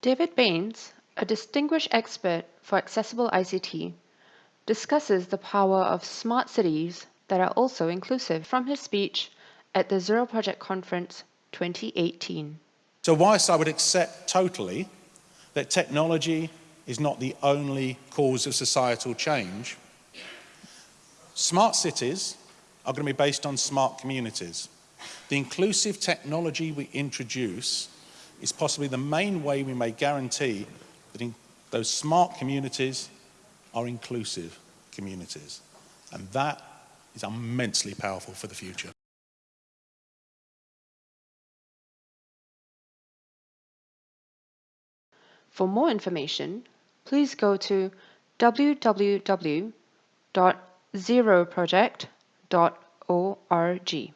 David Banes, a distinguished expert for accessible ICT, discusses the power of smart cities that are also inclusive from his speech at the Zero Project Conference 2018. So whilst I would accept totally that technology is not the only cause of societal change, smart cities are going to be based on smart communities. The inclusive technology we introduce is possibly the main way we may guarantee that those smart communities are inclusive communities. And that is immensely powerful for the future. For more information, please go to www.zeroproject.org.